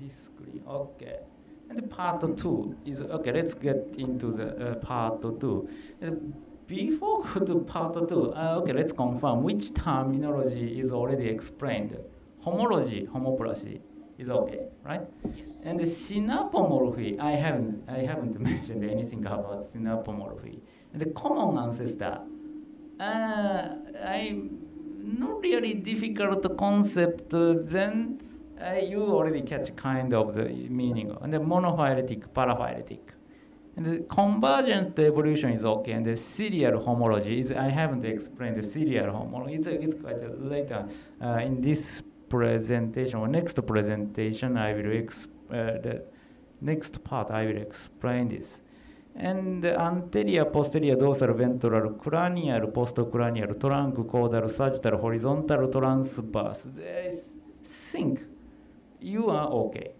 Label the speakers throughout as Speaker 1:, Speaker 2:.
Speaker 1: this screen. Okay. And part two is okay. Let's get into the uh, part two. Uh, before to part two, uh, okay, let's confirm which terminology is already explained. Homology, homoplasy is okay, right?
Speaker 2: Yes.
Speaker 1: And the synapomorphy, I haven't, I haven't mentioned anything about synapomorphy. And the common ancestor, uh, I'm not really difficult concept. uh, then uh, you already catch kind of the meaning. And the monophyletic, paraphyletic. And the convergence evolution is okay. And the serial homology is, I haven't explained the serial homology. It's, it's quite later uh, in this presentation or next presentation, I will ex- uh, the next part I will explain this. And the anterior, posterior, dorsal, ventral, cranial, postcranial, trunk, caudal, sagittal, horizontal, transverse. I think you are okay.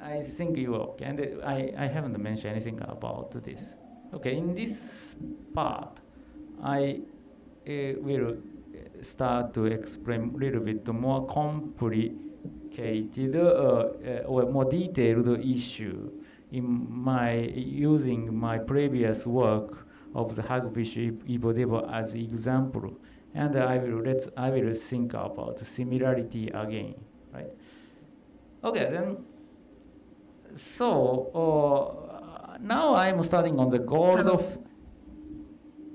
Speaker 1: I think you are okay. And I, I haven't mentioned anything about this. Okay, in this part, I uh, will start to explain a little bit more complicated uh, uh, or more detailed issue in my using my previous work of the hagfish Evo-Devo as example, and I will let I will think about similarity again, right? Okay, then. So uh, now I'm starting on the goal of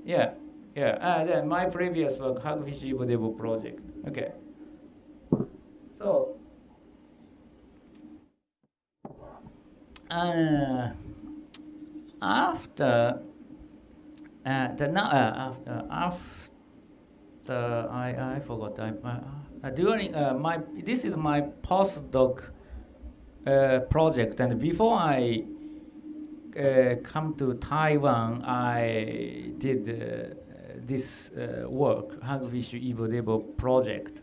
Speaker 1: yeah. Yeah, then my previous work, Hagfish Evo-Devo project. Okay. So, uh, after, uh, the, now, uh, after, after, I, I forgot, I, uh, during uh, my, this is my postdoc uh, project, and before I uh, come to Taiwan, I did uh, this uh, work, Hagfish Evo-Devo project.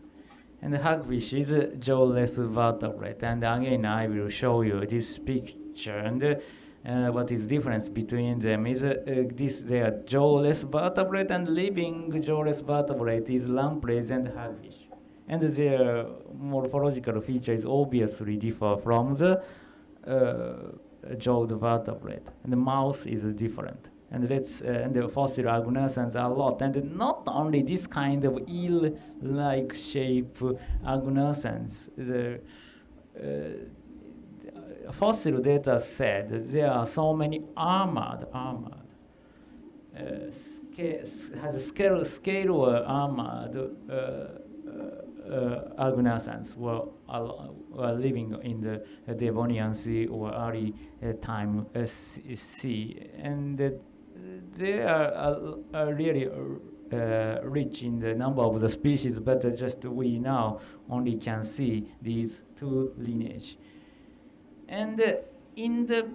Speaker 1: And hagfish is a jawless vertebrate. And again, I will show you this picture. And uh, what is difference between them is uh, this, they are jawless vertebrate and living jawless vertebrate is lampreys and hagfish. And their morphological features obviously differ from the uh, jawed vertebrate. And the mouth is different and let's uh, and the fossil agnathans a lot and not only this kind of eel-like shape agnathans the uh, fossil data said there are so many armored armored uh, sca- has scale scale or armored uh, agnathans were, were living in the Devonian Sea or early uh, time uh, sea, and they are, are really uh, rich in the number of the species, but just we now only can see these two lineage. And in the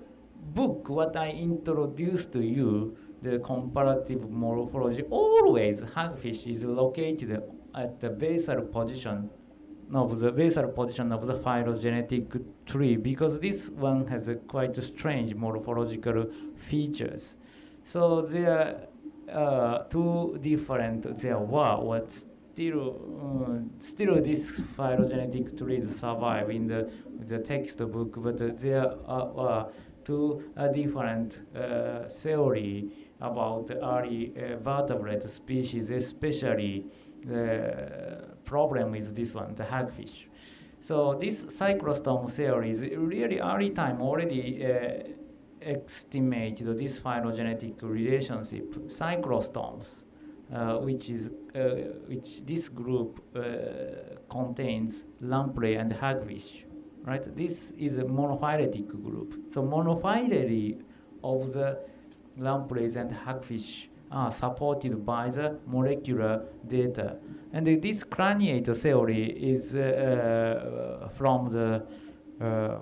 Speaker 1: book, what I introduced to you, the comparative morphology, always hagfish is located at the basal position of the basal position of the phylogenetic tree because this one has quite strange morphological features. So there are two different, there were what still, um, still this phylogenetic trees survive in the, the textbook, but there are two uh, different uh, theory about the early uh, vertebrate species, especially the problem is this one, the hagfish. So this cyclostome is really early time already estimated this phylogenetic relationship, cyclostomes, uh, which is uh, which this group uh, contains lamprey and hagfish, right? This is a monophyletic group. So monophyly of the lampreys and hagfish are supported by the molecular data. And this craniate theory is uh, from the uh,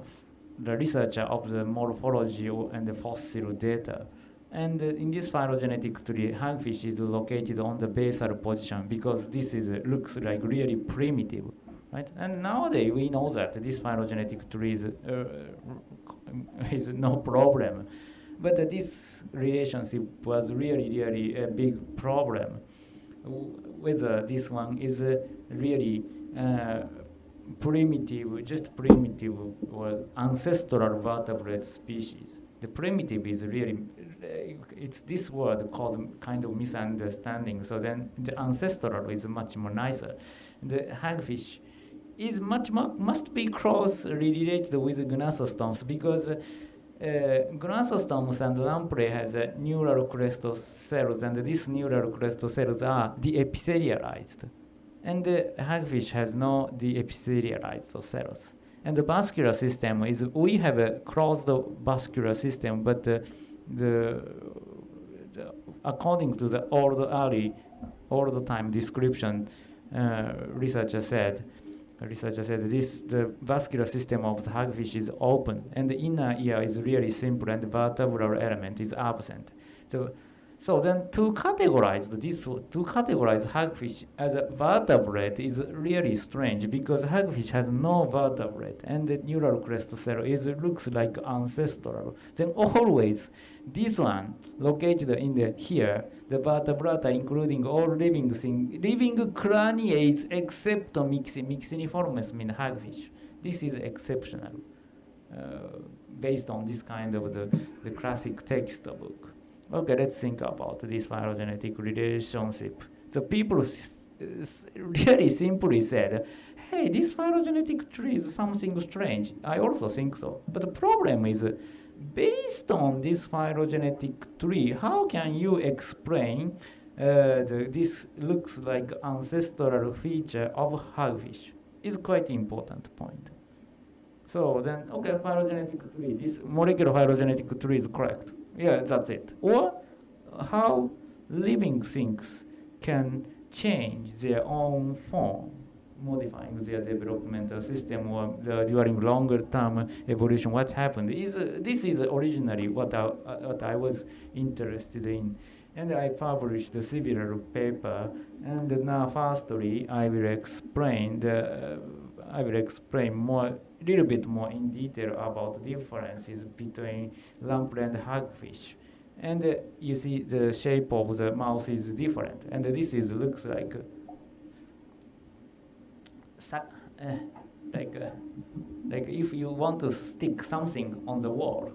Speaker 1: the researcher of the morphology and the fossil data. And uh, in this phylogenetic tree, hagfish is located on the basal position because this is uh, looks like really primitive, right? And nowadays we know that this phylogenetic tree is, uh, is no problem. But uh, this relationship was really, really a big problem. Whether uh, this one is uh, really uh, primitive, just primitive or ancestral vertebrate species. The primitive is really, it's this word causes kind of misunderstanding. So then the ancestral is much more nicer. The hagfish is much more, must be close related with gnathostomes because uh, gnathostomes and lamprey has uh, neural crest cells and these neural crest cells are deepithelialized. And the hagfish has no deepithelialized cells. And the vascular system is, we have a closed vascular system, but the, the, the according to the old early, old time description, uh, researcher said, researcher said this the vascular system of the hagfish is open and the inner ear is really simple and the vertebral element is absent. So so then to categorize this, to categorize hagfish as a vertebrate is really strange because hagfish has no vertebrate and the neural crest cell is looks like ancestral. Then always this one located in the here, the vertebrata including all living thing, living craniates except Myxiniformes mean hagfish. This is exceptional uh, based on this kind of the, the classic textbook. Okay, let's think about this phylogenetic relationship. So people really simply said, hey, this phylogenetic tree is something strange. I also think so. But the problem is, based on this phylogenetic tree, how can you explain uh, the, this looks like ancestral feature of hagfish? Is quite important point. So then, okay, phylogenetic tree, this molecular phylogenetic tree is correct. Yeah, that's it. Or how living things can change their own form, modifying their developmental system or during longer term evolution, what happened. Is, uh, this is originally what I, uh, what I was interested in. And I published a similar paper, and now firstly I will explain the, uh, I will explain more little bit more in detail about the differences between lamprey and hagfish. And uh, you see the shape of the mouth is different. And this is looks like uh, like uh, like if you want to stick something on the wall,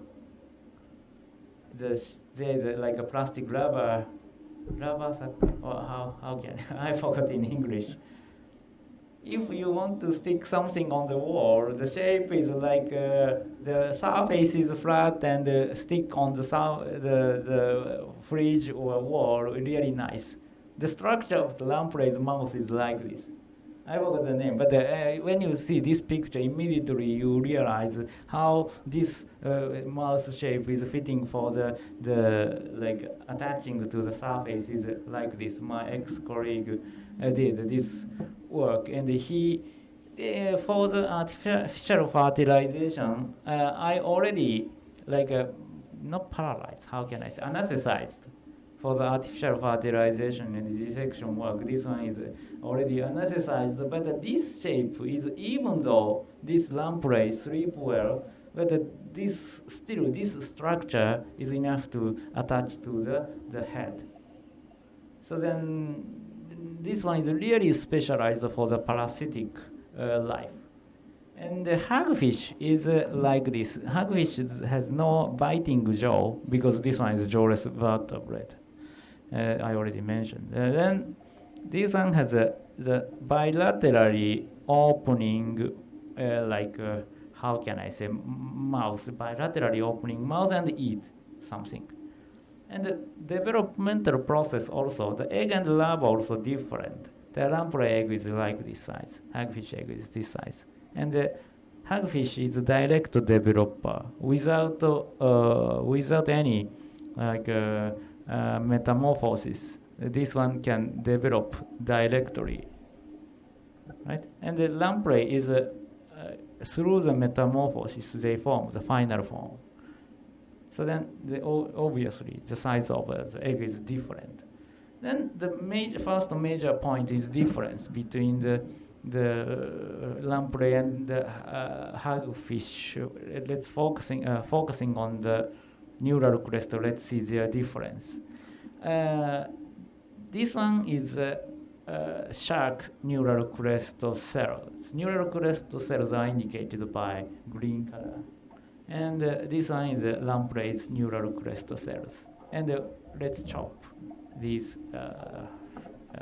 Speaker 1: the, there's a, like a plastic rubber rubber or how how can I forgot in English if you want to stick something on the wall, the shape is like uh, the surface is flat and uh, stick on the, the, the fridge or wall really nice. The structure of the lamprey's mouth is like this. I forgot the name, but uh, when you see this picture, immediately you realize how this uh, mouth shape is fitting for the, the like attaching to the surface is like this. My ex-colleague uh, did this work, and he uh, for the artificial fertilization, uh, I already like uh, not paralyzed. How can I say anesthetized for the artificial fertilization and dissection work. This one is already anesthetized, but this shape is even though this lamprey sleep well, but this still this structure is enough to attach to the, the head. So then this one is really specialized for the parasitic uh, life. And the hagfish is uh, like this. Hagfish is, has no biting jaw because this one is jawless vertebrate. Uh, I already mentioned. Uh, then this one has a, the bilaterally opening, uh, like how can I say, mouth, bilaterally opening mouth and eat something. And the developmental process also, the egg and larva also different. The lamprey egg is like this size, hagfish egg is this size. And the hagfish is direct developer without, uh, without any like uh, uh, metamorphosis. This one can develop directly, right? And the lamprey is uh, through the metamorphosis they form the final form. So then, the, obviously, the size of uh, the egg is different. Then the major, first major point is difference between the the uh, lamprey and the uh, hagfish. Let's focusing uh, focusing on the neural crest. Let's see their difference. Uh, this one is uh, shark neural crest cells. Neural crest cells are indicated by green color. And uh, this one is uh, lamprey's neural crest cells. And uh, let's chop these uh,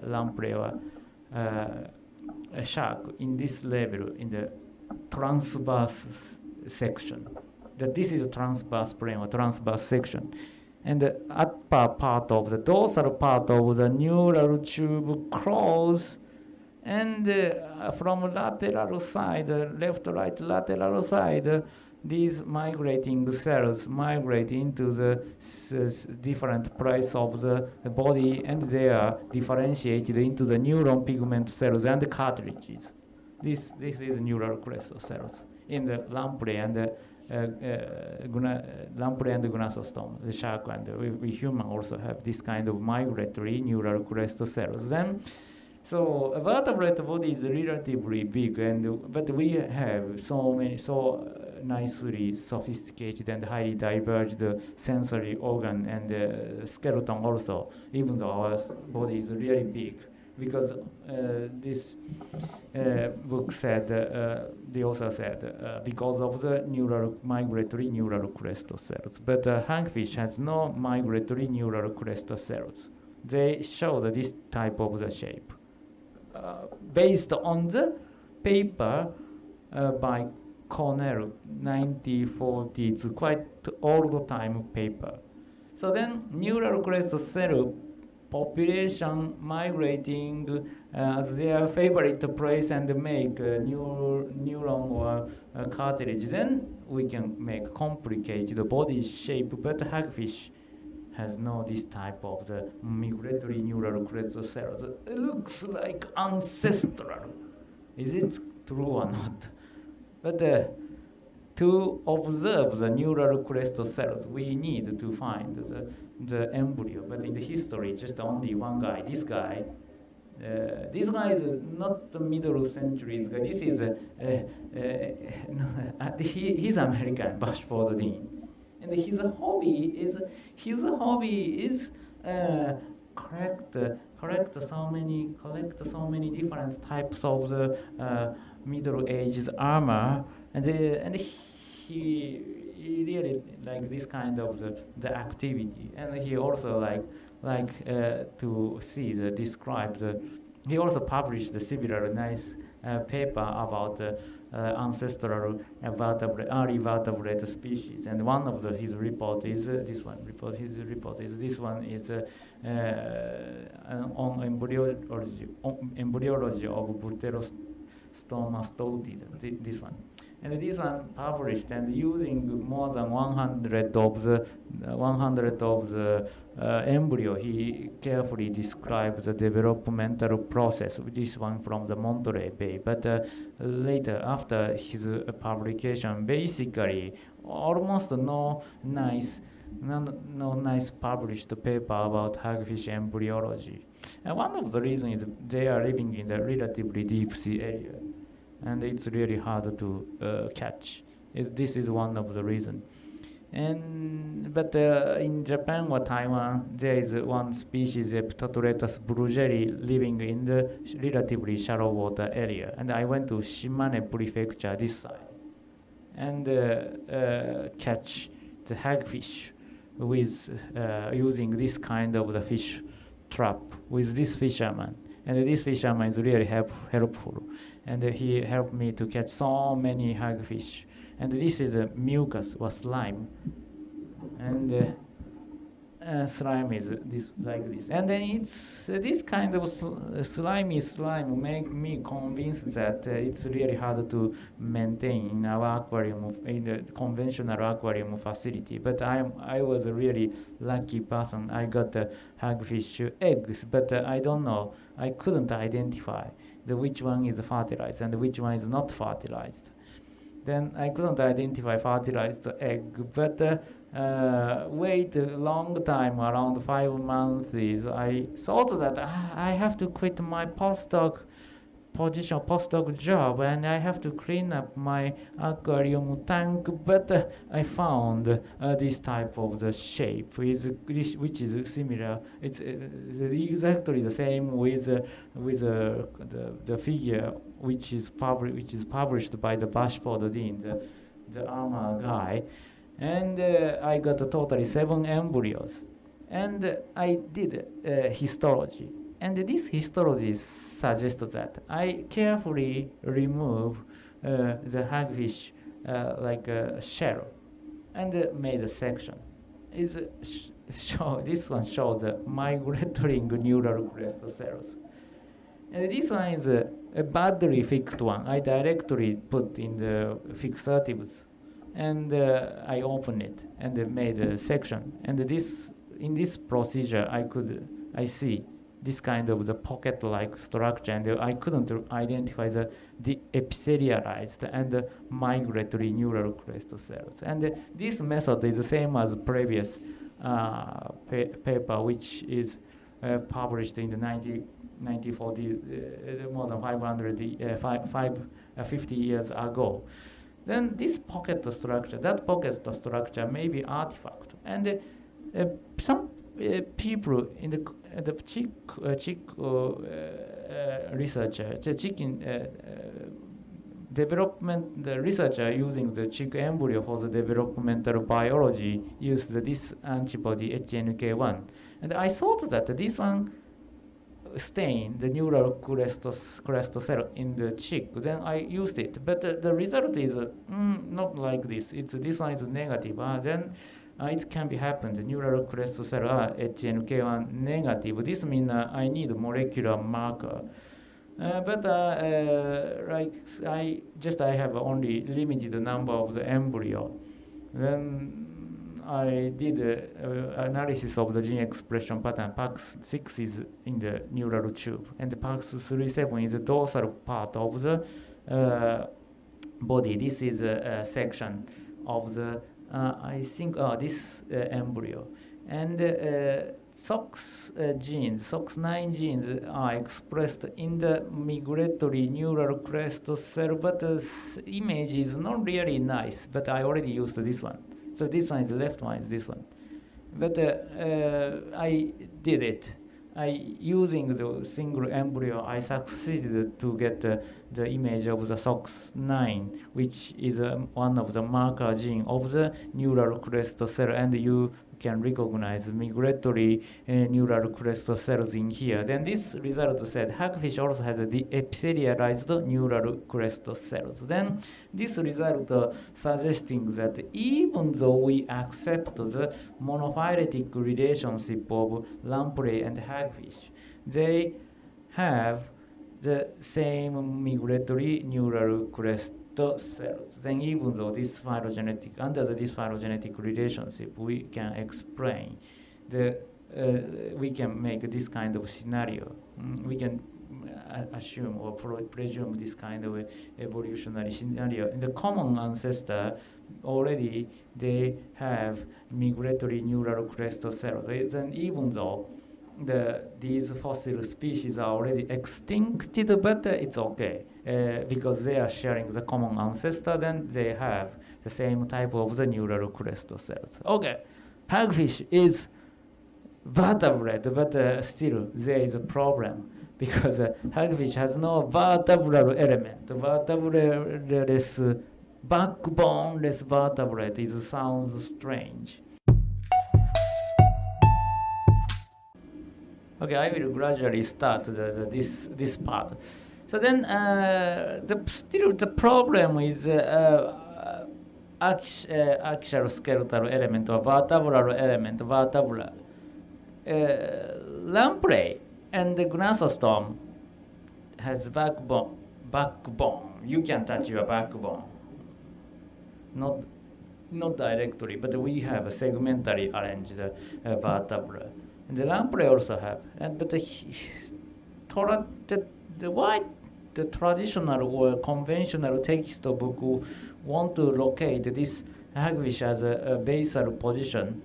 Speaker 1: lamprey or shark in this level in the transverse section. That this is a transverse plane or transverse section. And the upper part of the dorsal part of the neural tube close and uh, from lateral side, left, right, lateral side, these migrating cells migrate into the different place of the body and they are differentiated into the neuron pigment cells and cartilages. This, this is neural crest cells in the lamprey and the uh, uh, lamprey and gnathostome, the shark and we, we human also have this kind of migratory neural crest cells. Then so a vertebrate body is relatively big, and but we have so many so nicely sophisticated and highly diverged sensory organ and uh, skeleton also, even though our body is really big. Because uh, this uh, book said, uh, the author said, because of the neural migratory neural crest cells. But uh, hagfish has no migratory neural crest cells. They show this type of the shape. based on the paper by Conel 1940. It's quite old time paper. So then neural crest cell population migrating uh, their favorite place and make uh, neur neuron or uh, cartilage. Then we can make complicated body shape, but hagfish has no this type of the migratory neural crest cells. It looks like ancestral. Is it true or not? But uh, to observe the neural crest cells, we need to find the, the embryo. But in the history, just only one guy, this guy, uh, this guy is not the middle century guy. This is uh, uh, uh he, he's American, Bashford Dean, and his hobby is his hobby is uh, collect collect so many collect so many different types of the uh, middle-aged armor, and uh, and he, he really like this kind of the, the activity, and he also like like uh, to see the describe the. He also published the similar nice uh, paper about the uh, ancestral vertebrate, early vertebrate species. And one of the, his report is uh, this one. Report his report is this one is uh, on embryology, on embryology of Bdellostoma stouti, this one. And this one published and using more than 100 of the uh, 100 of the uh, embryo, he carefully describes the developmental process. This one from the Monterey Bay. But uh, later, after his uh, publication, basically almost no nice, no, no nice published paper about hagfish embryology. And one of the reasons is they are living in the relatively deep sea area and it's really hard to uh, catch. It, this is one of the reasons. And but uh, in Japan or Taiwan, there is one species, Eptatretus burgeri, living in the relatively shallow water area. And I went to Shimane Prefecture this side, and uh, uh, catch the hagfish with uh, using this kind of the fish trap with this fisherman. And this fisherman is really help, helpful and he helped me to catch so many hagfish. And this is a mucus or slime, and uh, uh, slime is this like this. And then it's uh, this kind of sl slimy slime make me convinced that uh, it's really hard to maintain in our aquarium, in the conventional aquarium facility. But I I was a really lucky person. I got the hagfish eggs, but uh, I don't know. I couldn't identify the which one is fertilized and which one is not fertilized. Then I couldn't identify fertilized egg, but uh, uh, wait a long time, around five months, I thought that ah, I have to quit my postdoc position postdoc job and I have to clean up my aquarium tank, but uh, I found uh, this type of the shape, is, which is similar. It's uh, exactly the same with uh, with uh, the, the figure which is published which is published by the Bashford Dean, the, the armor guy, and I got totally seven embryos, and I did histology. And this histology suggests that I carefully remove uh, the hagfish uh, like a shell and uh, made a section. Is sh show, this one shows the migrating neural crest cells. And this one is a, a badly fixed one. I directly put in the fixatives and uh, I open it and made a section. And this in this procedure, I could I see this kind of the pocket-like structure, and I couldn't identify the, the epithelialized and migratory neural crest cells. And this method is the same as previous uh, pa paper, which is uh, published in the 90, 1940, uh, more than 500, uh, five, five, uh, 50 years ago. Then this pocket structure, that pocket structure may be artifact. And uh, some people in the the chick, uh, chick uh, researcher, the chicken development the researcher using the chick embryo for the developmental biology used this antibody HNK1. And I thought that this one stain the neural crest, crest cell in the chick. Then I used it, but uh, the result is uh, mm, not like this. It's this one is negative. Uh, then uh, it can be happened. Neural crest cell are HNK1 negative. This means uh, I need molecular marker. Uh, but uh, uh, like I just I have only limited number of the embryo. Then I did uh, analysis of the gene expression pattern. PAX6 is in the neural tube, and PAX37 is the dorsal part of the body. This is a, a section of the I think uh, this uh, embryo. And SOX uh, genes, SOX9 genes are expressed in the migratory neural crest cell, but the image is not really nice, but I already used this one. So this one is the left one is this one. But uh, uh, I did it. I using the single embryo, I succeeded to get the, image of the SOX9, which is um, one of the marker gene of the neural crest cell, and you can recognize migratory uh, neural crest cells in here. Then this result said hagfish also has the epithelialized neural crest cells. Then this result uh, suggesting that even though we accept the monophyletic relationship of lamprey and hagfish, they have the same migratory neural crest cells. Then even though this phylogenetic, under this phylogenetic relationship, we can explain the, uh, we can make this kind of scenario. Mm, we can uh, assume or presume this kind of evolutionary scenario. In the common ancestor, already they have migratory neural crest cells. Then even though the, these fossil species are already extincted, but uh, it's okay uh, because they are sharing the common ancestor, then they have the same type of the neural crest cells. Okay, hagfish is vertebrate, but uh, still there is a problem because uh, hagfish has no vertebral element. Vertebraless, backboneless vertebrate is sounds strange. Okay, I will gradually start the, the, this this part. So then, uh, the still the problem is uh, uh, axial skeletal element or vertebral element, vertebra. Uh, lamprey and the gnathostome has backbone. Backbone. You can touch your backbone. Not not directly, but we have a segmentally arranged uh, vertebra. And the lamprey also have. And but the, the, the why the traditional or conventional textbook want to locate this hagfish as a, a basal position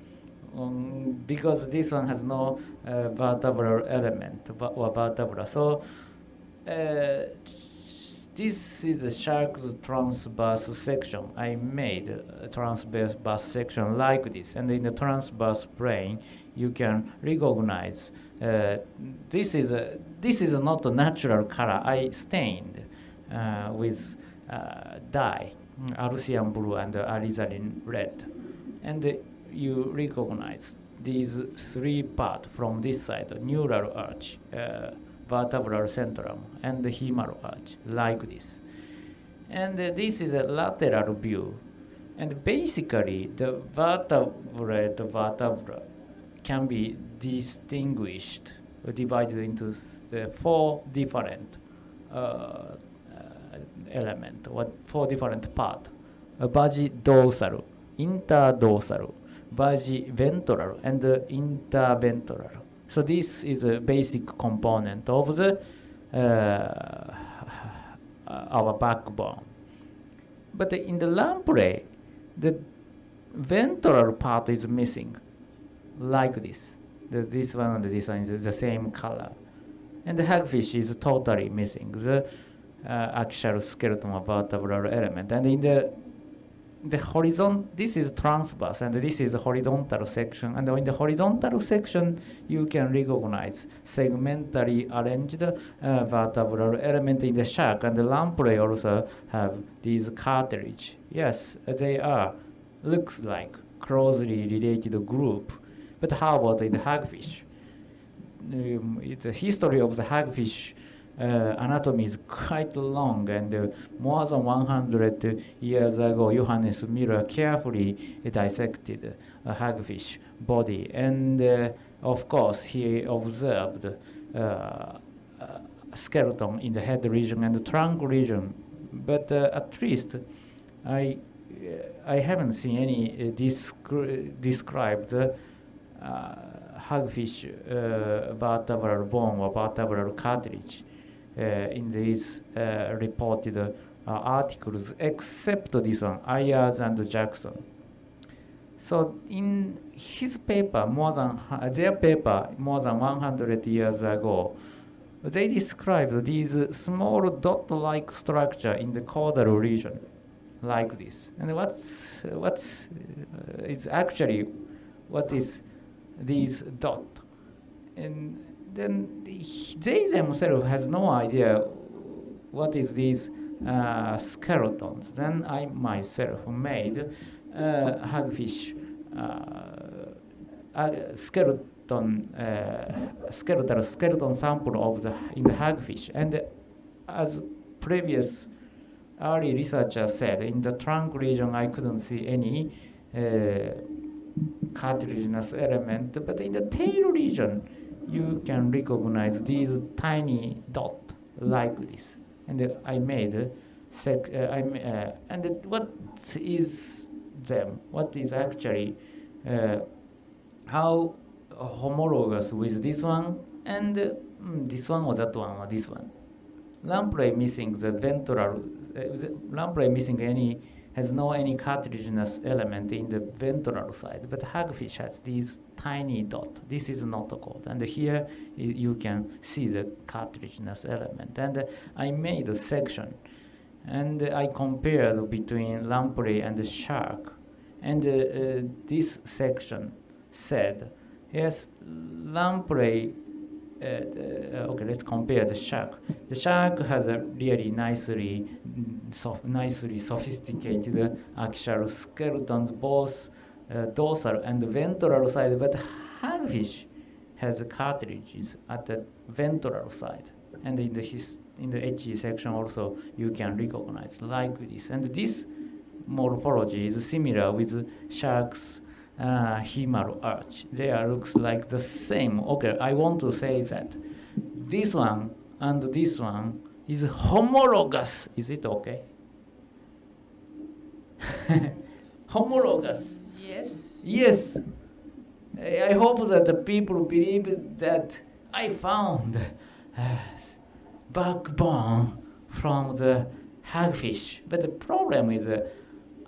Speaker 1: um, because this one has no uh, vertebral element or vertebra. So uh, this is the shark's transverse section. I made a transverse section like this, and in the transverse plane, you can recognize uh, this is a, this is not a natural color. I stained uh, with uh, dye, Alcian blue and alizarin red, and you recognize these three parts from this side: neural arch. Uh, vertebral centrum and the hemal arch like this. And this is a lateral view. And basically, the vertebrate vertebra can be distinguished, divided into uh, four different uh, uh elements, what four different parts. Vagi dorsal, interdorsal, ventral, and interventral. So this is a basic component of the uh, our backbone. But in the lamprey, the ventral part is missing, like this. The, this one and this one is the same color. And the hagfish is totally missing. The uh, axial skeleton vertebral element. And in the the horizon this is transverse and this is the horizontal section. And in the horizontal section you can recognize segmentally arranged uh, vertebral element in the shark and the lamprey also have these cartilage yes they are looks like closely related group but how about the hagfish? Um, the history of the hagfish uh, anatomy is quite long and uh, more than 100 years ago Johannes Müller carefully dissected a hagfish body. And uh, of course he observed uh, skeleton in the head region and the trunk region. But uh, at least I I haven't seen any descri described hagfish vertebral bone or vertebral cartilage uh, in these uh, reported uh, articles, except this one, Ayers and Jackson. So in his paper, more than their paper, more than 100 years ago, they described these small dot-like structure in the caudal region, like this. And what's what's uh, it's actually what is these dot? And then they themselves has no idea what is these uh, skeletons. Then I myself made uh, hagfish uh, skeleton uh, skeletal skeleton sample of the in the hagfish, and as previous early researcher said, in the trunk region I couldn't see any uh, cartilaginous element, but in the tail region you can recognize these tiny dot like this. And I made sec, uh, I, uh, and what is them? What is actually uh, how homologous with this one and mm, this one or that one or this one. Lamprey missing the ventral, uh, the lamprey missing any has no any cartilaginous element in the ventral side, but hagfish has these tiny dot. This is not a code. And here you can see the cartilaginous element. And I made a section and I compared between lamprey and the shark. And uh, uh, this section said, yes, lamprey uh, okay, let's compare the shark. The shark has a really nicely, so nicely sophisticated axial skeletons, both uh, dorsal and ventral side, but hagfish has cartilages at the ventral side. And in the, his, in the HE section also, you can recognize like this. And this morphology is similar with sharks' uh, hemal arch. There looks like the same. Okay, I want to say that this one and this one is homologous. Is it okay? homologous.
Speaker 2: Yes.
Speaker 1: Yes. I hope that the people believe that I found uh, backbone from the hagfish. But the problem is uh,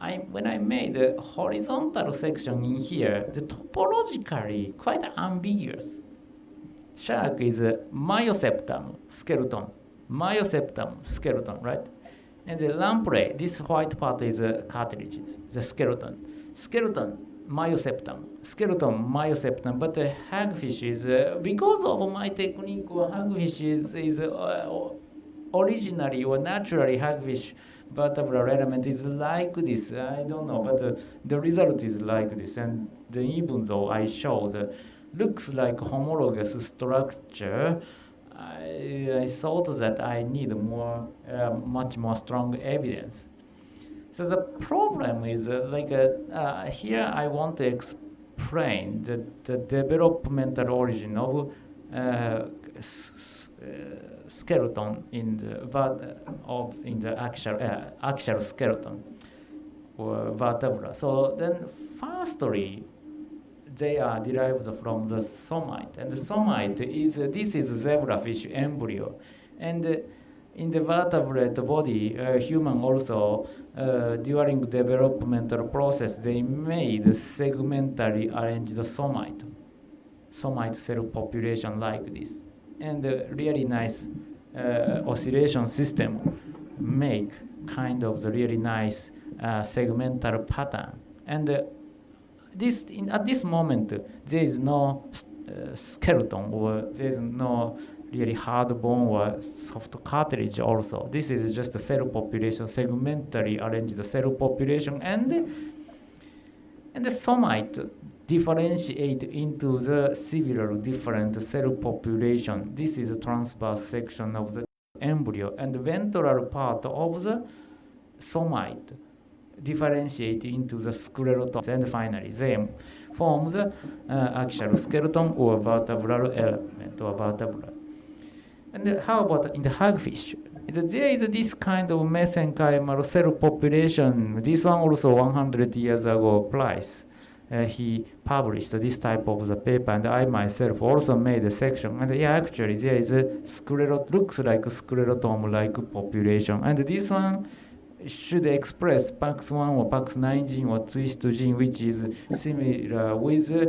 Speaker 1: I, when I made the horizontal section in here, the topologically quite ambiguous. Shark is a myoseptum skeleton, myoseptum skeleton, right? And the lamprey, this white part is a cartilage, the skeleton. Skeleton, myoseptum. Skeleton, myoseptum. But the hagfish is, uh, because of my technique, hagfish is, is uh, originally or naturally hagfish vertebral element is like this. I don't know, but uh, the result is like this. And the, even though I show the looks like homologous structure, I, I thought that I need more, uh, much more strong evidence. So the problem is uh, like uh, uh here I want to explain the, the developmental origin of uh, uh, skeleton in the of in the actual actual skeleton or vertebra. So then, firstly, they are derived from the somite. And the somite is, uh, this is zebrafish embryo. And uh, in the vertebrate body, uh, human also, uh, during developmental process, they made segmentally arranged somite, somite cell population like this. And really nice uh, oscillation system make kind of the really nice uh, segmental pattern. And this in, at this moment there is no uh, skeleton or there is no really hard bone or soft cartilage also. This is just a cell population, segmentally arranged the cell population and and the somite differentiate into the several different cell population. This is a transverse section of the embryo and the ventral part of the somite differentiate into the sclerotome and finally they form the uh, actual skeleton or vertebral element or vertebra. And how about in the hagfish? There is this kind of mesenchymal cell population. This one also 100 years ago, Price. Uh, he published this type of the paper, and I myself also made a section. And yeah, actually, there is a sclerot looks like sclerotome-like population, and this one should express PAX1 or PAX9 gene or twist gene, which is similar with uh,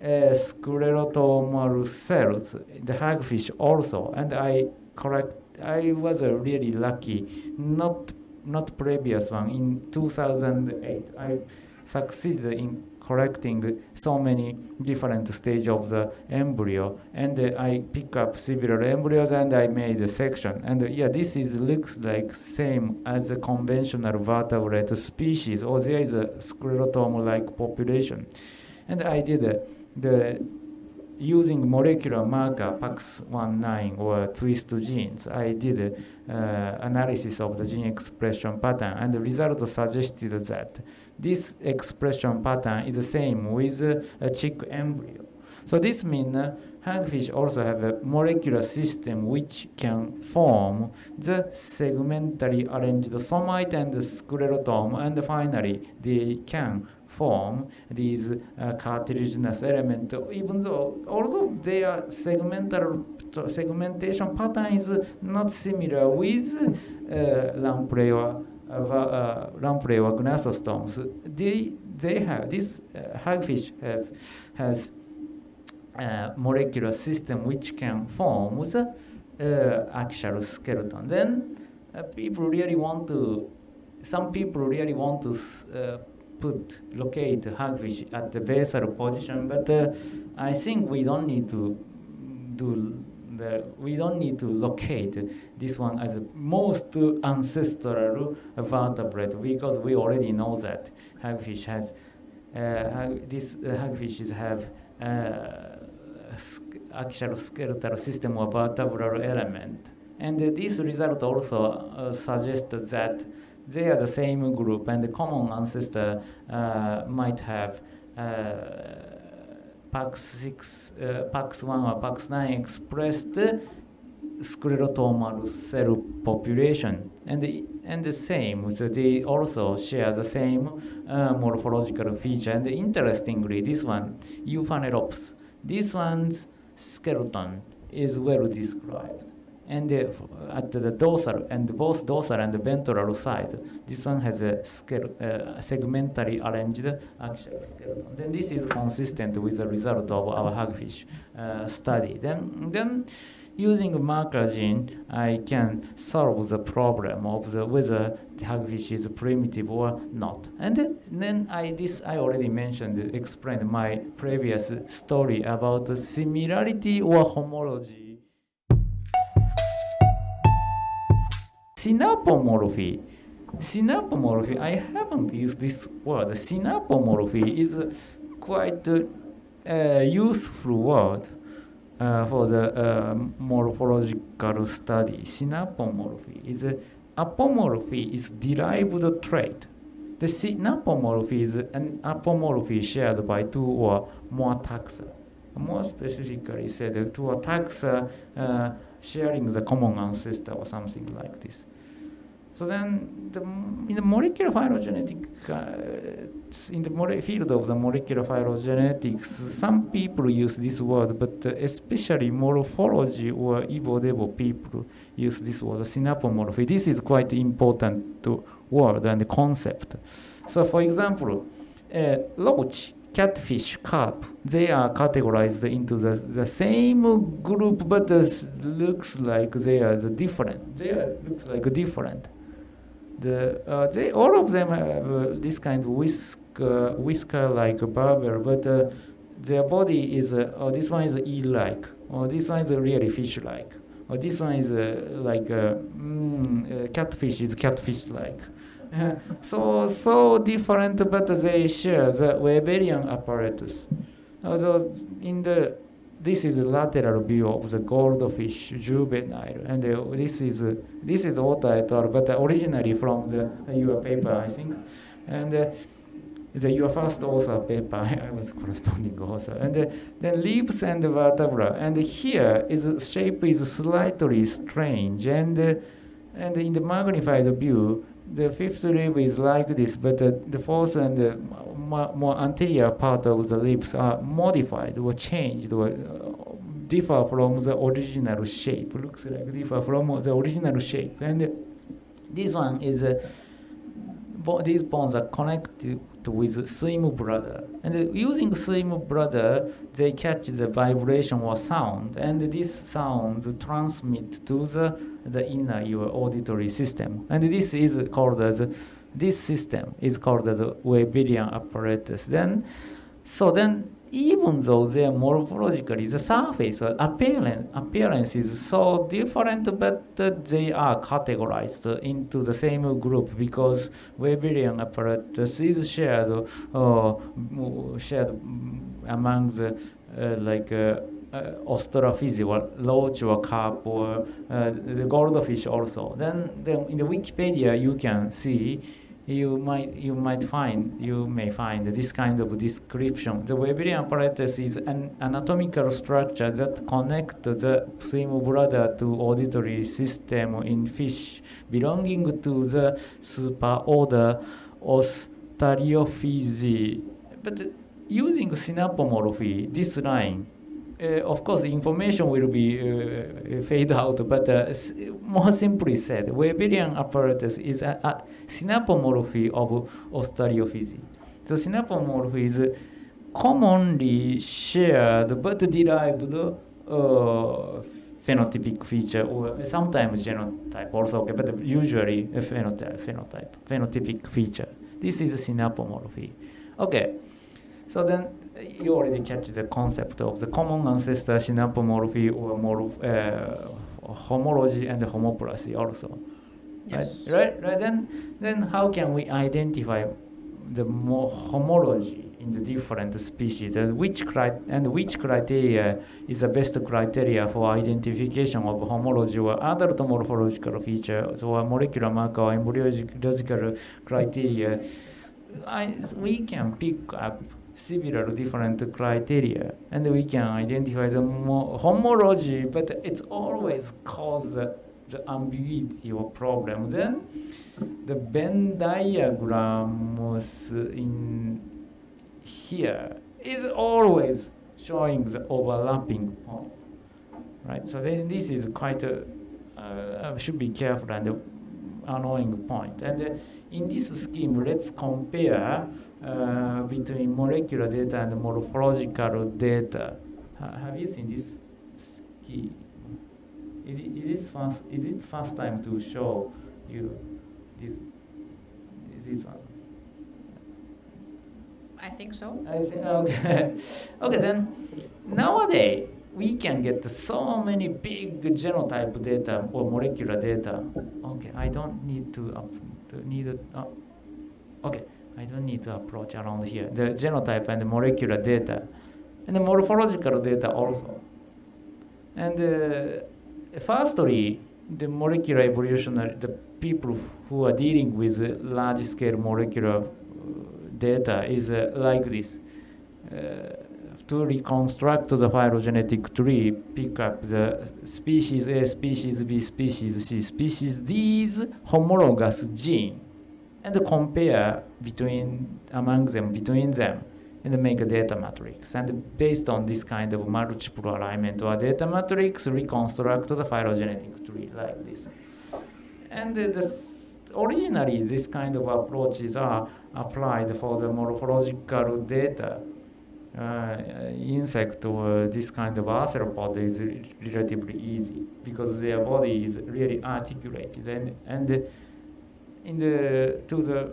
Speaker 1: sclerotomal cells, the hagfish also. And I correct, I was uh, really lucky, not not previous one. In 2008, I succeeded in collecting so many different stages of the embryo and uh, I pick up several embryos and I made a section. And uh, yeah this is looks like same as a conventional vertebrate species or there is a sclerotome like population. And I did uh, the using molecular marker PAX19 or twist genes, I did uh, analysis of the gene expression pattern, and the result suggested that this expression pattern is the same with a chick embryo. So this means uh, hagfish also have a molecular system which can form the segmentally arranged somite and the sclerotome, and finally they can form these uh, cartilaginous element, even though although their segmental segmentation pattern is not similar with uh, lamprey or uh, lamprey or gnathostomes, they, they have, this uh, hagfish have, has a molecular system which can form the uh, actual skeleton. Then uh, people really want to, some people really want to uh, put, locate hagfish at the basal position, but uh, I think we don't need to do the, we don't need to locate this one as most ancestral vertebrate because we already know that hagfish has uh, these uh, hagfishes have uh, actual skeletal system or vertebral element. And uh, this result also uh, suggests that they are the same group and the common ancestor uh, might have PAX6, uh, PAX1 or PAX9 expressed sclerotomal cell population. And the, and the same so they also share the same uh, morphological feature. And interestingly this one Euphanerops this one's skeleton is well described and at the dorsal and both dorsal and ventral side, this one has a scale, uh, segmentally arranged axial skeleton. Then this is consistent with the result of our hagfish uh, study. Then, then using marker gene, I can solve the problem of the whether the hagfish is primitive or not. And then, then I this I already mentioned, explained my previous story about similarity or homology. Synapomorphy. Synapomorphy, I haven't used this word. Synapomorphy is quite a useful word uh, for the uh, morphological study. Synapomorphy is a, apomorphy is derived trait. The synapomorphy is an apomorphy shared by two or more taxa. More specifically said, two taxa uh, sharing the common ancestor or something like this. So then, the, in the molecular phylogenetics, uh, in the field of the molecular phylogenetics, some people use this word, but uh, especially morphology or Evo people use this word, synapomorphy. This is quite important word and concept. So, for example, uh, catfish, carp, they are categorized into the, the same group, but looks like they are the different. They are, looks like different the uh, they all of them have uh, this kind of whisk uh, whisker like barbel, but uh, their body is uh, oh this one is eel-like, or this one is really fish-like, or this one is uh, like mm, catfish is catfish-like. So so different, but they share the Weberian apparatus. Although in the this is a lateral view of the goldfish juvenile, and uh, this is uh, this is Ota et al., but originally from the uh, your paper, I think, and uh, the your first author paper, I was corresponding author, and uh, then leaves and vertebra, and here is the shape is slightly strange, and uh, and in the magnified view, the fifth rib is like this, but uh, the fourth and the more anterior part of the lips are modified or changed or uh, differ from the original shape. Looks like differ from the original shape. And this one is, uh, these bones are connected with swim bladder. And using swim bladder, they catch the vibration or sound, and this sound transmit to the, the inner your auditory system. And this is called as this system is called the Weberian apparatus. Then, so then even though they are morphologically, the surface appearance, appearance is so different, but they are categorized into the same group because Weberian apparatus is shared, uh, shared among the uh, like uh, uh, or roach or carp or uh, the goldfish also. Then, then in the Wikipedia you can see you might you might find you may find this kind of description. The Weberian apparatus is an anatomical structure that connects the swim bladder to auditory system in fish belonging to the superorder Ostariophysi. But using synapomorphy, this line uh, of course, the information will be uh, fade out, but uh, more simply said, Weberian apparatus is a, a synapomorphy of Ostariophysi. So synapomorphy is commonly shared but derived uh, phenotypic feature or sometimes genotype also, okay, but usually a phenotype, phenotype, phenotypic feature. This is a synapomorphy. Okay, so then you already catch the concept of the common ancestor synapomorphy or morph, uh, homology and homoplasy also.
Speaker 2: Yes.
Speaker 1: Right, right, right. Then, then how can we identify the more homology in the different species and which cri- and which criteria is the best criteria for identification of homology or adult morphological features or molecular marker or embryological criteria? I, we can pick up several different criteria and we can identify the homology but it's always cause the, ambiguity or problem. Then the venn diagrams in here is always showing the overlapping point right? So then this is quite a uh, should be careful and annoying point. And uh, in this scheme let's compare uh, between molecular data and morphological data. Ha have you seen this scheme? Is it, is it first? Is it first time to show you this? This one.
Speaker 2: I think so.
Speaker 1: I think okay. okay then. Nowadays we can get so many big genotype data or molecular data. Okay, I don't need to up, need a, uh, okay. I don't need to approach around here. The genotype and the molecular data, and the morphological data also. And uh, firstly, the molecular evolutionary, the people who are dealing with large-scale molecular uh, data is uh, like this. Uh, to reconstruct the phylogenetic tree, pick up the species A, species B, species C, species D's homologous gene and compare between among them between them and make a data matrix. And based on this kind of multiple alignment or data matrix reconstruct the phylogenetic tree like this. And this, originally this kind of approaches are applied for the morphological data uh, insect or this kind of arthropod is relatively easy because their body is really articulated and, and in the to the uh,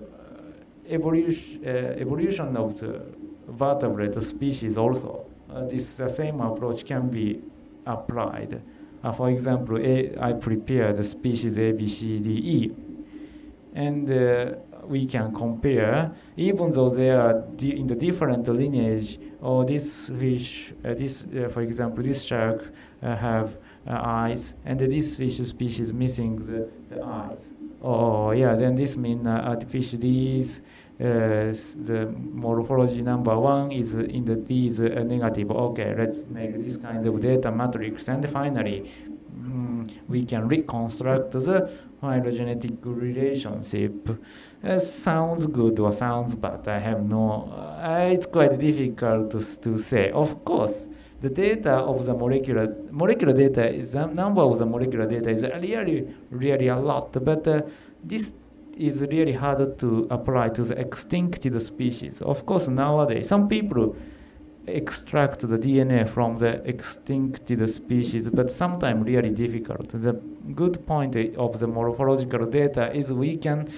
Speaker 1: evolution uh, evolution of the vertebrate species also uh, this the same approach can be applied. for example, a, I prepare the species A, B, C, D, E, and we can compare, even though they are in the different lineage, or this fish, uh, this, uh, for example, this shark uh, have eyes, and this fish species missing the, the eyes. Oh, yeah, then this means uh, artificial D's, uh, the morphology number one is in the D is uh, negative. Okay, let's make this kind of data matrix. And finally, um, we can reconstruct the phylogenetic relationship. Uh, sounds good or sounds bad. I have no, uh, it's quite difficult to, to say. Of course, the data of the molecular molecular data is the number of the molecular data is really really a lot but uh, this is really hard to apply to the extincted species. Of course nowadays some people extract the dna from the extincted species but sometimes really difficult. The good point of the morphological data is we can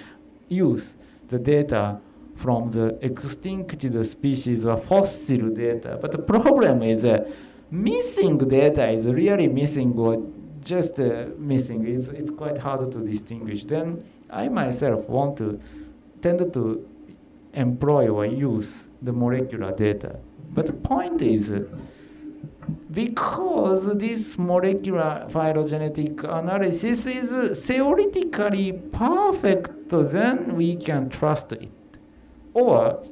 Speaker 1: use the data from the extincted species or fossil data. But the problem is uh, missing data is really missing or just uh, missing. It's, it's quite hard to distinguish. Then I myself want to tend to employ or use the molecular data. But the point is, because this molecular phylogenetic analysis is theoretically perfect, then we can trust it or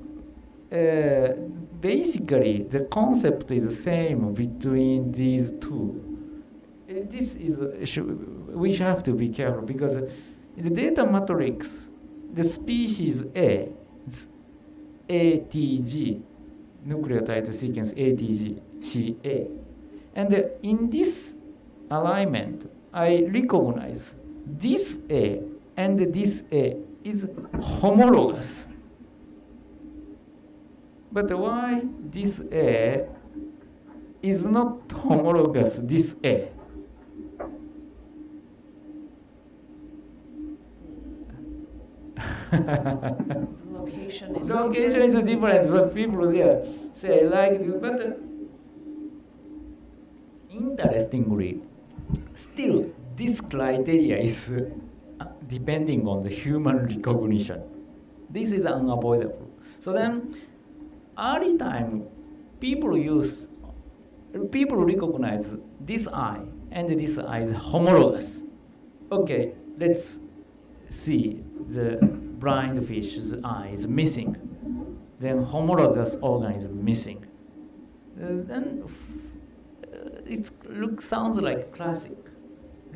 Speaker 1: uh, basically the concept is the same between these two. Uh, this is uh, we have to be careful because in the data matrix, the species A, ATG, nucleotide sequence ATG, CA, and in this alignment, I recognize this A and this A is homologous. But why this A is not homologous this A?
Speaker 2: location is
Speaker 1: location different. is different. So people there say like this, but uh, interestingly, still this criteria is uh, depending on the human recognition. This is unavoidable. So then early time, people use, people recognize this eye and this eye is homologous. Okay, let's see the blind fish's eye is missing. Then homologous organ is missing. Uh, then uh, it looks sounds like classic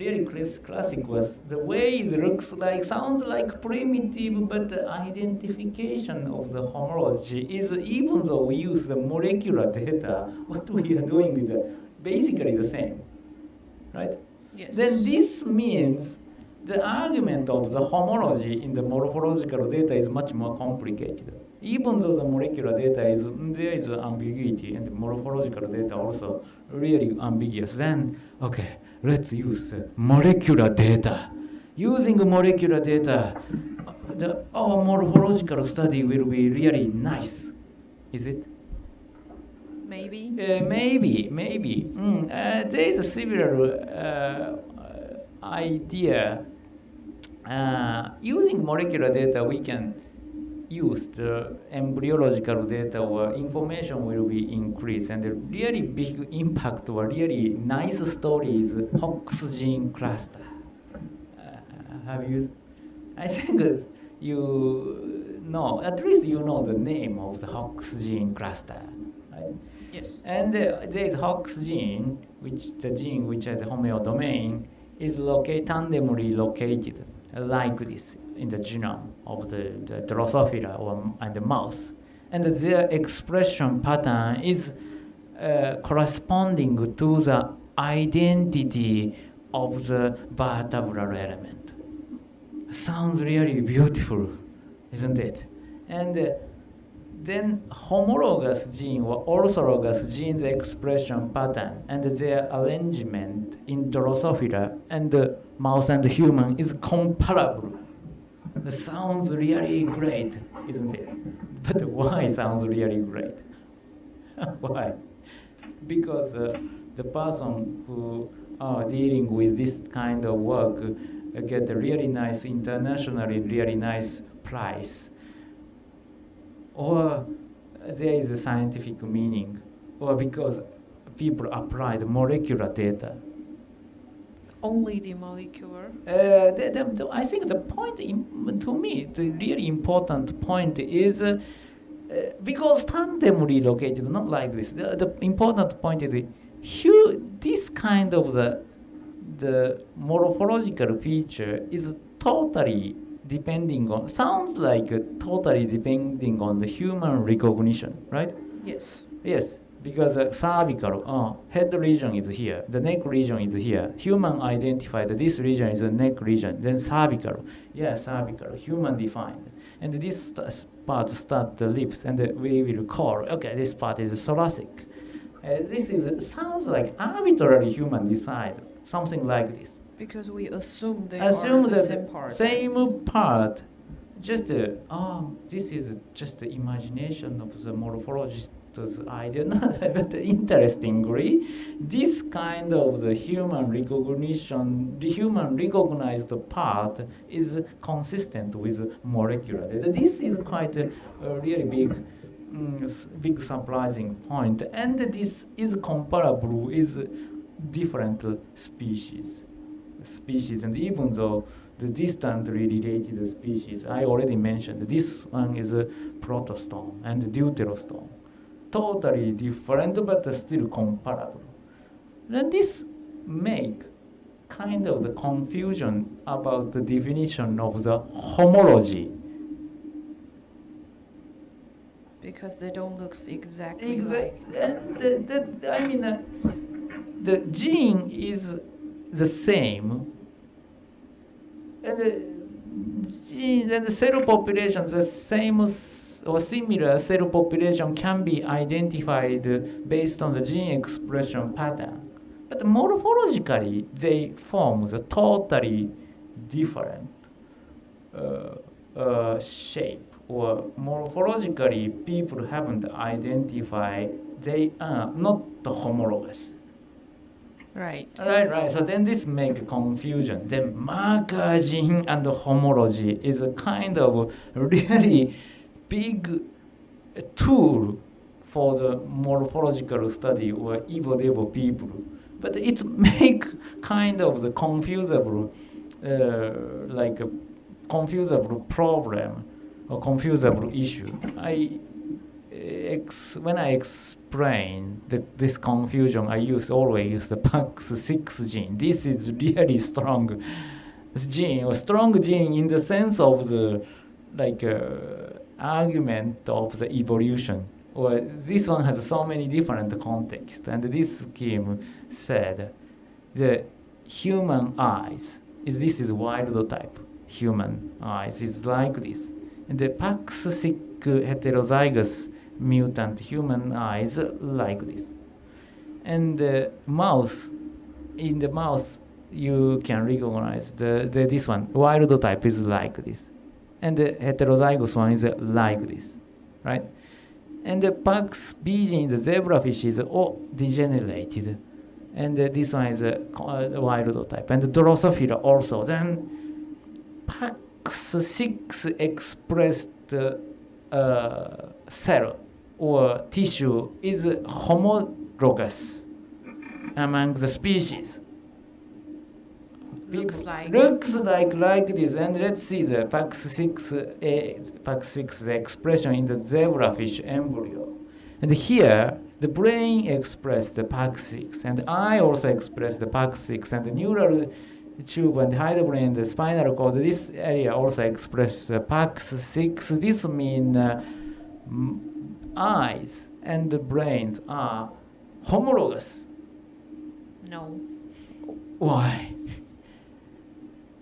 Speaker 1: really classic was the way it looks like sounds like primitive but the identification of the homology is even though we use the molecular data what we are doing is uh, basically the same right
Speaker 2: yes.
Speaker 1: then this means the argument of the homology in the morphological data is much more complicated even though the molecular data is there is ambiguity and the morphological data also really ambiguous then okay let's use uh, molecular data. Using molecular data, uh, the, our morphological study will be really nice. Is it?
Speaker 2: Maybe.
Speaker 1: Uh, maybe, maybe. Mm, uh, there is a similar uh, idea. Uh, using molecular data, we can use the embryological data or information will be increased and the really big impact or really nice story is Hox gene cluster. Uh, have you? I think you know, at least you know the name of the Hox gene cluster, right?
Speaker 2: Yes.
Speaker 1: And uh, there is Hox gene, which the gene which has a homeodomain is located tandemly located uh, like this in the genome of the, the Drosophila or and the mouse, and their expression pattern is uh, corresponding to the identity of the vertebral element. Sounds really beautiful, isn't it? And uh, then homologous gene or orthologous genes expression pattern and their arrangement in Drosophila and the mouse and human is comparable. It sounds really great, isn't it? But why sounds really great? why? Because uh, the person who are dealing with this kind of work uh, get a really nice internationally really nice prize or there is a scientific meaning, or because people applied molecular data.
Speaker 2: Only the molecular.
Speaker 1: Uh, the, the, the, I think the point in, to me, the really important point is uh, because tandemly located, not like this. The, the important point is hu- this kind of the the morphological feature is totally depending on sounds like uh, totally depending on the human recognition, right?
Speaker 2: Yes.
Speaker 1: Yes, because uh, cervical uh, head region is here, the neck region is here. Human identified this region is the neck region, then cervical, yeah, cervical, human defined, and this part start the lips, and uh, we will call okay, this part is thoracic. Uh, this is sounds like arbitrary human decide something like this
Speaker 2: Because we assume they
Speaker 1: assume
Speaker 2: are the same part.
Speaker 1: same part just uh, oh this is just the imagination of the morphologist's idea but interestingly this kind of the human recognition the human recognized part is consistent with molecular data. This is quite a, a really big mm, big surprising point and this is comparable with different species species and even though the distantly related species I already mentioned this one is a protostome and deuterostome totally different but still comparable. Then this make kind of the confusion about the definition of the homology.
Speaker 2: Because they don't look exactly
Speaker 1: Exact,
Speaker 2: like.
Speaker 1: and the, the, I mean, uh, the gene is the same, and the gene and the cell population, the same or similar cell population can be identified based on the gene expression pattern. But morphologically, they form the totally different uh, uh, shape or morphologically people haven't identified they are not the homologous
Speaker 2: Right.
Speaker 1: right right so then this make confusion then marker gene and homology is a kind of really big tool for the morphological study or evo people but it make kind of the confusable uh, like a confusable problem or confusable issue. I ex- when I explain the, this confusion, I use always use the PAX6 gene. This is really strong gene, or strong gene in the sense of the like uh, argument of the evolution. Or this one has so many different contexts, and this scheme said the human eyes is this is wild type human eyes is like this. And the PAX6 heterozygous mutant human eyes like this. And the mouse in the mouse you can recognize the, the this one. Wild type is like this and the heterozygous one is uh, like this right? And the Pax beijing the zebrafish is all degenerated. And uh, this one is a uh, wild type. And the drosophila also. Then Pax6 expressed uh, cell or tissue is homologous among the species
Speaker 2: Looks like.
Speaker 1: looks like like this and let's see the PAX6 uh, PAX6 expression in the zebrafish embryo and here the brain expressed the PAX6 and eye also expressed the PAX6 and the neural tube and hindbrain and the spinal cord this area also express the PAX6 this means uh, eyes and the brains are homologous
Speaker 2: No.
Speaker 1: why?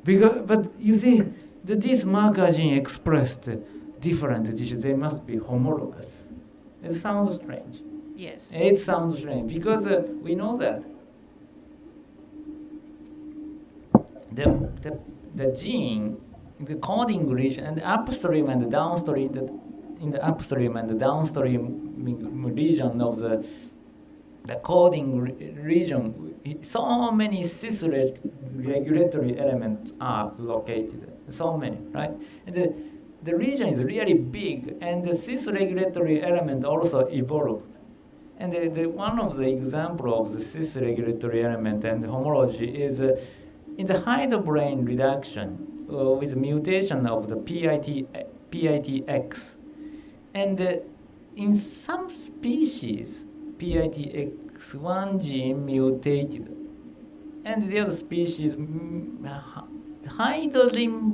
Speaker 1: Because, but you see, the, this marker gene expressed different tissues, they must be homologous. It sounds strange.
Speaker 2: Yes.
Speaker 1: It sounds strange because uh, we know that the, the, the gene, the coding region, and the upstream and the downstream, the, in the upstream and the downstream region of the the coding re- region, so many cis reg- regulatory elements are located. So many, right? And the, the region is really big, and the cis regulatory element also evolved. And the, the, one of the example of the cis regulatory element and homology is uh, in the hindlimb reduction uh, with mutation of the PIT, PITX. And uh, in some species, PITX1 gene mutated. And the other species,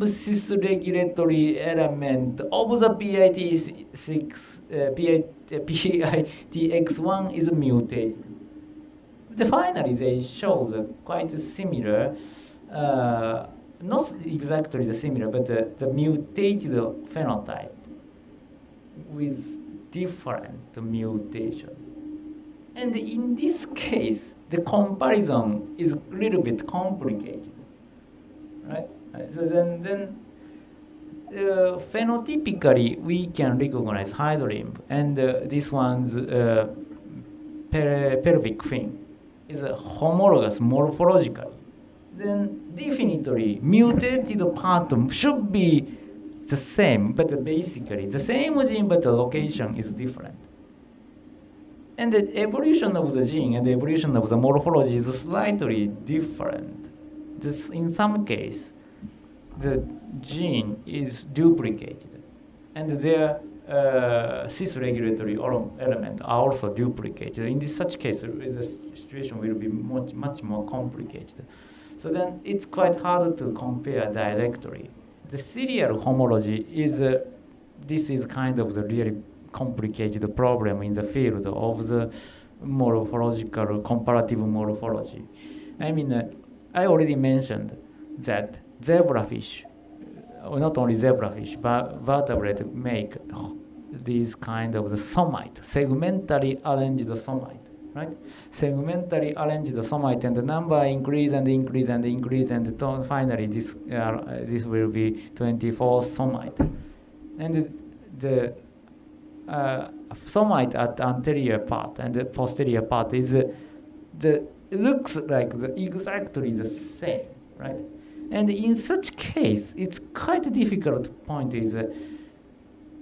Speaker 1: cis regulatory element of the PIT6, uh, PIT, PITX1 is mutated. The finally, they show the quite similar, uh, not exactly the similar, but the, the mutated phenotype with different mutation. And in this case, the comparison is a little bit complicated, right? Uh, So then, then uh, phenotypically, we can recognize hind and uh, this one's uh, pelvic fin is a homologous morphologically. Then definitely mutated part should be the same, but basically the same gene, but the location is different. And the evolution of the gene and the evolution of the morphology is slightly different. This, in some case, the gene is duplicated, and their uh, cis regulatory element are also duplicated. In this such case, the situation will be much, much more complicated. So then it's quite hard to compare directly. The serial homology is uh, this is kind of the really complicated problem in the field of the morphological comparative morphology. I mean, uh, I already mentioned that zebrafish, uh, not only zebrafish, but vertebrate make these kind of the somite, segmentally arranged somite, right? Segmentally arranged somite, and the number increase and increase and increase, and finally this uh, this will be 24 somite, and the uh, somite at anterior part and the posterior part is uh, the looks like the exactly the same, right? And in such case, it's quite difficult to point is uh,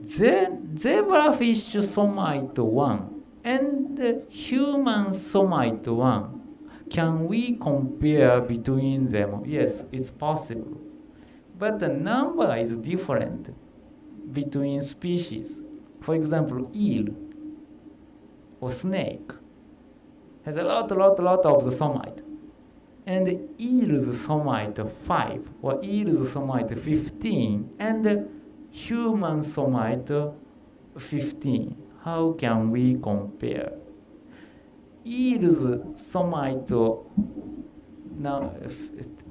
Speaker 1: zebrafish somite one and the human somite one. Can we compare between them? Yes, it's possible. But the number is different between species. For example, eel or snake has a lot, lot, lot of the somite. And eel's somite 5 or eel's somite 15 and human somite 15. How can we compare? Eel's somite now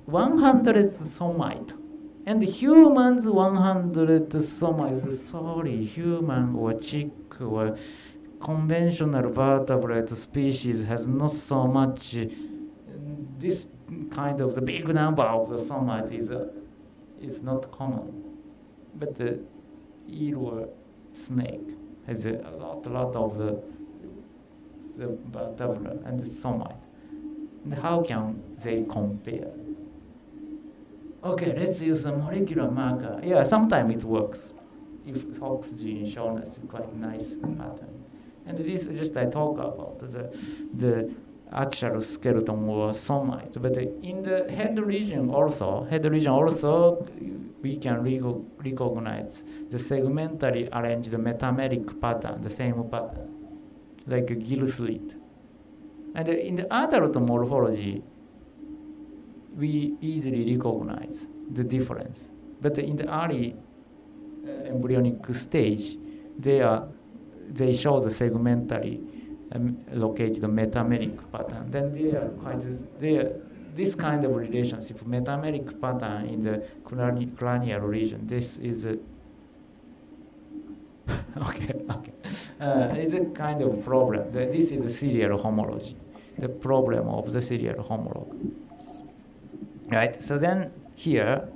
Speaker 1: 100 somite and humans 100 somite. Sorry, human or chick or conventional vertebrate species has not so much this kind of the big number of the somite is uh, is not common, but the eel snake has a lot, lot of the the vertebra and the somite. And how can they compare? Okay, let's use a molecular marker. Yeah, sometimes it works. If Hox gene shown us quite nice pattern. And this is just I talk about the the axial skeleton or somite. But in the head region also, head region also we can recognize the segmentally arranged metameric pattern, the same pattern, like a gill slit. And in the adult morphology, we easily recognize the difference. But in the early uh, embryonic stage, they, are, they show the segmentally um, located metameric pattern. Then they are quite, they are, this kind of relationship, metameric pattern in the cranial region, this is a okay, okay. Uh, it's a kind of problem. This is a serial homology, the problem of the serial homologue. Right, so then here,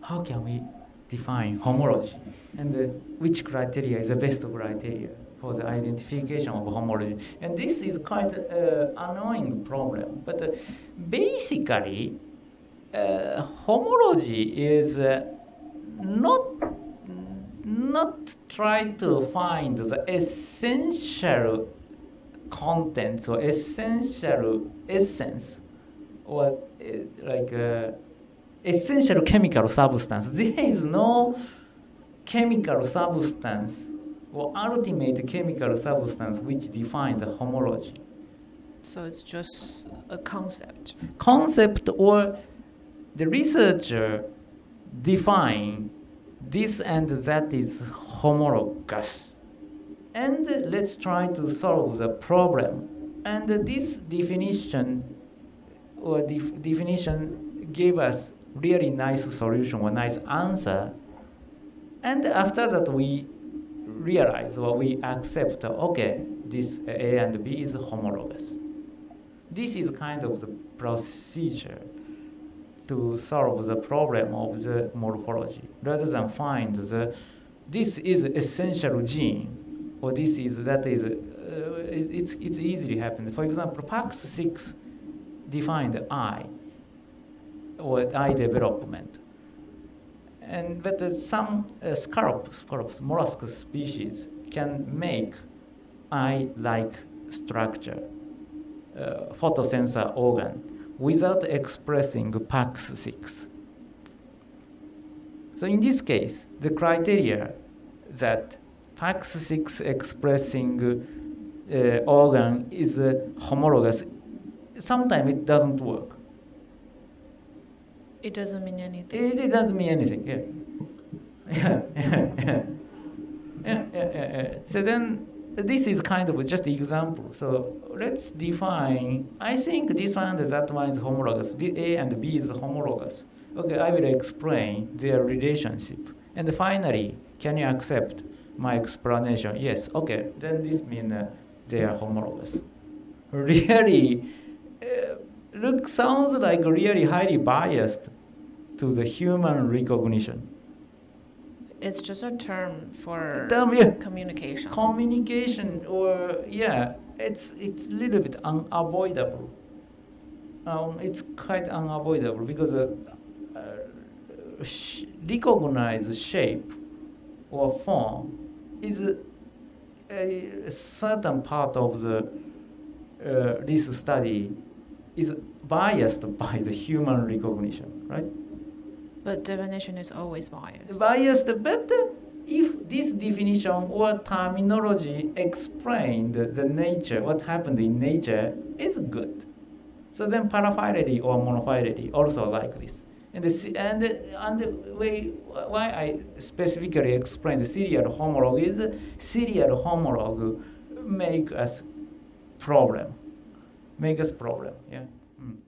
Speaker 1: how can we define homology? And uh, which criteria is the best criteria for the identification of homology? And this is quite an uh, annoying problem. But uh, basically, uh, homology is uh, not not try to find the essential content or essential essence or uh, like uh, essential chemical substance. There is no chemical substance or ultimate chemical substance which defines homology.
Speaker 2: So it's just a concept.
Speaker 1: Concept or the researcher define this and that is homologous and let's try to solve the problem. And this definition or def definition gave us really nice solution or nice answer. And after that, we realize or we accept, okay, this A and B is homologous. This is kind of the procedure to solve the problem of the morphology rather than find the this is essential gene or this is that is uh, it's it's easily happened. For example, PAX6 defined eye or eye development, and but uh, some uh, scallop scallops mollusk species can make eye-like structure, uh, photosensor organ without expressing PAX6. So in this case, the criteria that PAX6 expressing uh, organ is uh, homologous. Sometimes it doesn't work.
Speaker 2: It doesn't mean anything.
Speaker 1: It, it doesn't mean anything. Yeah. yeah, yeah, yeah. Yeah, yeah, yeah, So then this is kind of just an example. So let's define, I think this one and that one is homologous. A and B is homologous. Okay, I will explain their relationship. And finally, can you accept my explanation, yes, okay, then this means uh, they are homologous. Really, uh, look, sounds like really highly biased to the human recognition.
Speaker 2: It's just a term for
Speaker 1: term, yeah.
Speaker 2: communication.
Speaker 1: Communication, or yeah, it's it's a little bit unavoidable. Um, it's quite unavoidable because uh, uh, sh recognized shape or form is a certain part of the uh, this study is biased by the human recognition, right?
Speaker 2: But definition is always biased.
Speaker 1: Biased, but if this definition or terminology explained the nature, what happened in nature, is good. So then paraphylity or monophylity also like this. And the, and, and the way why I specifically explain the serial homologue is serial homologue make us problem, make us problem. Yeah. Mm.